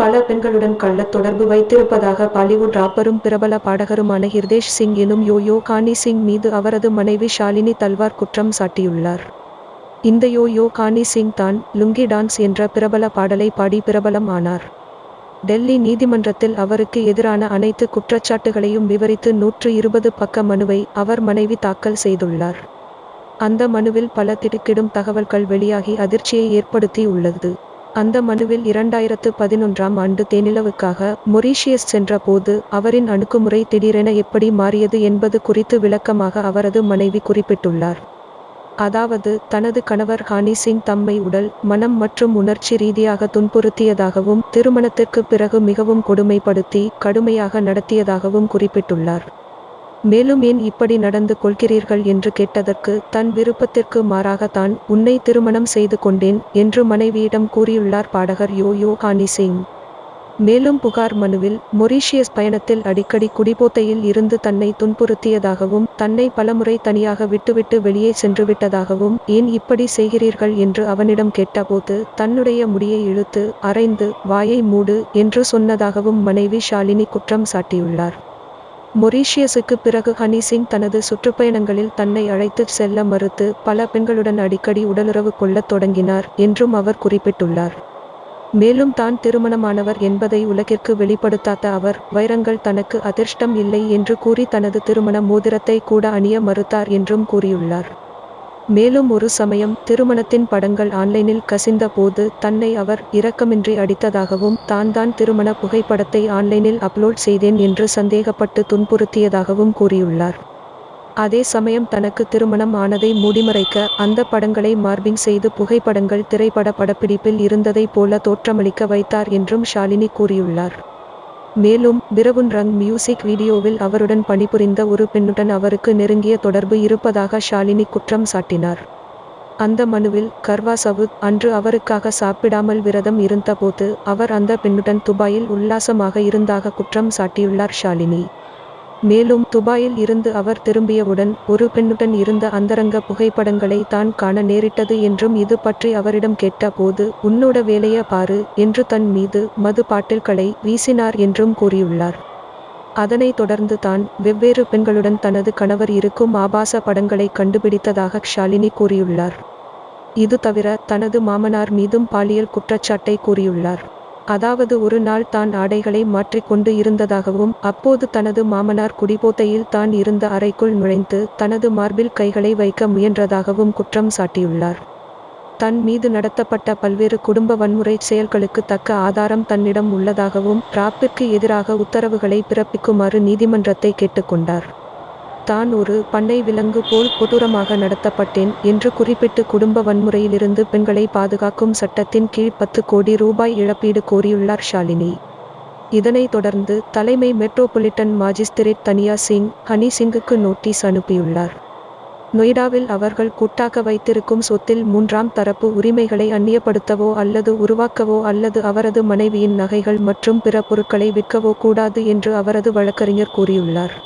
பல பெண்களுடன் கள்ள தொடர்பு வைத்திருப்பதாக பாலிவுட் ராப்பரும் பிரபல பாடகருமான ஹிர்தேஷ் சிங் எனும் யோயோ கானி சிங் மீது அவரது மனைவி ஷாலினி தல்வார் குற்றம் சாட்டியுள்ளார். இந்த யோயோ கானி சிங் தான் லுங்கி டான்ஸ் என்ற பிரபல பாடலை பாடி பிரபலம் ஆனார். டெல்லி நீதிமன்றத்தில் அவருக்கு எதிரான அனைத்து குற்றச்சாட்டுகளையும் விவரித்து நூற்று இருபது பக்க மனுவை அவர் மனைவி தாக்கல் செய்துள்ளார். அந்த மனுவில் பல திடுக்கிடும் தகவல்கள் வெளியாகி அதிர்ச்சியை ஏற்படுத்தி உள்ளது அந்த மனுவில் இரண்டாயிரத்து பதினொன்றாம் ஆண்டு தேனிலவுக்காக மொரீஷியஸ் சென்றபோது அவரின் அணுகுமுறை திடீரென எப்படி மாறியது என்பது குறித்து விளக்கமாக அவரது மனைவி குறிப்பிட்டுள்ளார். அதாவது தனது கணவர் ஹானி சிங் தம்மை உடல் மனம் மற்றும் உணர்ச்சி ரீதியாக துன்புறுத்தியதாகவும் திருமணத்திற்கு பிறகு மிகவும் கொடுமைப்படுத்தி கடுமையாக நடத்தியதாகவும் குறிப்பிட்டுள்ளார். மேலும் ஏன் இப்படி நடந்து கொள்கிறீர்கள் என்று கேட்டதற்கு தன் விருப்பத்திற்கு மாறாக தான் உன்னை திருமணம் செய்து கொண்டேன் என்று மனைவியிடம் கூறியுள்ளார் பாடகர் யோ யோ ஹானி சிங். மேலும் புகார் மனுவில் மொரீஷியஸ் பயணத்தில் அடிக்கடி குடிபோத்தையில் இருந்து தன்னை துன்புறுத்தியதாகவும் தன்னை பலமுறை தனியாக விட்டுவிட்டு வெளியே சென்றுவிட்டதாகவும் ஏன் இப்படி செய்கிறீர்கள் என்று அவனிடம் கேட்டபோது தன்னுடைய முடியை இழுத்து அரைந்து வாயை மூடு என்று சொன்னதாகவும் மனைவி ஷாலினி குற்றம் சாட்டியுள்ளார். மொரீஷியஸுக்கு பிறகு ஹனி சிங் தனது சுற்றுப்பயணங்களில் தன்னை அழைத்துச் செல்ல மறுத்து பல பெண்களுடன் அடிக்கடி உடலுறவு கொள்ளத் தொடங்கினார் என்றும் அவர் குறிப்பிட்டுள்ளார். மேலும் தான் திருமணமானவர் என்பதை உலகிற்கு வெளிப்படுத்தாத அவர் வைரங்கள் தனக்கு அதிர்ஷ்டம் இல்லை என்று கூறி தனது திருமண மோதிரத்தை கூட அணிய மறுத்தார் என்றும் கூறியுள்ளார். மேலும் ஒரு சமயம் திருமணத்தின் படங்கள் ஆன்லைனில் கசிந்த போது தன்னை அவர் இரக்கமின்றி அடித்ததாகவும் தான் தான் திருமண புகைப்படத்தை ஆன்லைனில் அப்லோட் செய்தேன் என்று சந்தேகப்பட்டு துன்புறுத்தியதாகவும் கூறியுள்ளார். அதே சமயம் தனக்கு திருமணம் ஆனதை மூடிமறைக்க அந்த படங்களை மார்பிங் செய்து புகைப்படங்கள் திரைப்பட படப்பிடிப்பில் இருந்ததைப் போல தோற்றமளிக்க வைத்தார் என்றும் ஷாலினி கூறியுள்ளார். மேலும் பிரவுன் ரங் மியூசிக் வீடியோவில் அவருடன் பணிபுரிந்த ஒரு பெண்ணுடன் அவருக்கு நெருங்கிய தொடர்பு இருப்பதாக ஷாலினி குற்றம் சாட்டினார். அந்த மனுவில் கர்வா சவுத் அன்று அவருக்காக சாப்பிடாமல் விரதம் இருந்தபோது அவர் அந்த பெண்ணுடன் துபாயில் உல்லாசமாக இருந்தாக குற்றம் சாட்டியுள்ளார் ஷாலினி. மேலும் துபாயில் இருந்து அவர் திரும்பியவுடன் ஒரு பெண்ணுடன் இருந்த அந்தரங்க புகைப்படங்களை தான் காண நேரிட்டது என்றும் இது பற்றி அவரிடம் கேட்டபோது உன்னோட வேலைய பாரு என்று தன் மீது மது பாட்டில்களை வீசினார் என்றும் கூறியுள்ளார். அதனைத் தொடர்ந்து தான் வெவ்வேறு பெண்களுடன் தனது கணவர் இருக்கும் ஆபாச படங்களை கண்டுபிடித்ததாக ஷாலினி கூறியுள்ளார். இது தவிர தனது மாமனார் மீதும் பாலியல் குற்றச்சாட்டை கூறியுள்ளார். அதாவது ஒரு நாள் தான் ஆடைகளை மாற்றிக்கொண்டு இருந்ததாகவும் அப்போது தனது மாமனார் குடிபோதையில் தான் இருந்த அறைக்குள் நுழைந்து தனது மார்பில் கைகளை வைக்க முயன்றதாகவும் குற்றம் சாட்டியுள்ளார். தன் மீது நடத்தப்பட்ட பல்வேறு குடும்ப வன்முறை செயல்களுக்கு தக்க ஆதாரம் தன்னிடம் உள்ளதாகவும் ராப்பிற்கு எதிராக உத்தரவுகளை பிறப்பிக்குமாறு நீதிமன்றத்தை கேட்டுக்கொண்டார் தான் ஒரு பண்ணை விலங்கு போல் கொடூரமாக நடத்தப்பட்டேன் என்று குறிப்பிட்டு குடும்ப வன்முறையிலிருந்து பெண்களை பாதுகாக்கும் சட்டத்தின் கீழ் பத்து கோடி ரூபாய் இழப்பீடு கோரியுள்ளார் ஷாலினி. இதனைத் தொடர்ந்து தலைமை மெட்ரோபொலிட்டன் மாஜிஸ்திரேட் தனியா சிங் ஹனி சிங்குக்கு நோட்டீஸ் அனுப்பியுள்ளார். நொய்டாவில் அவர்கள் கூட்டாக வைத்திருக்கும் சொத்தில் மூன்றாம் தரப்பு உரிமைகளை அந்நியப்படுத்தவோ அல்லது உருவாக்கவோ அல்லது அவரது மனைவியின் நகைகள் மற்றும் பிற பொருட்களை விற்கவோ கூடாது என்று அவரது வழக்கறிஞர் கூறியுள்ளார்.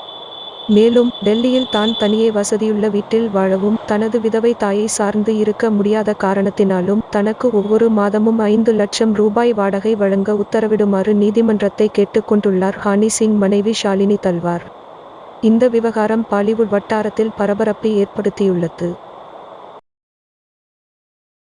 மேலும் டெல்லியில் தான் தனியே வசதியுள்ள வீட்டில் வாழவும் தனது விதவை தாயை சார்ந்து இருக்க முடியாத காரணத்தினாலும் தனக்கு ஒவ்வொரு மாதமும் ஐந்து லட்சம் ரூபாய் வாடகை வழங்க உத்தரவிடுமாறு நீதிமன்றத்தை கேட்டுக்கொண்டுள்ளார் ஹானி சிங் மனைவி ஷாலினி தல்வார். இந்த விவகாரம் பாலிவுட் வட்டாரத்தில் பரபரப்பை ஏற்படுத்தியுள்ளது.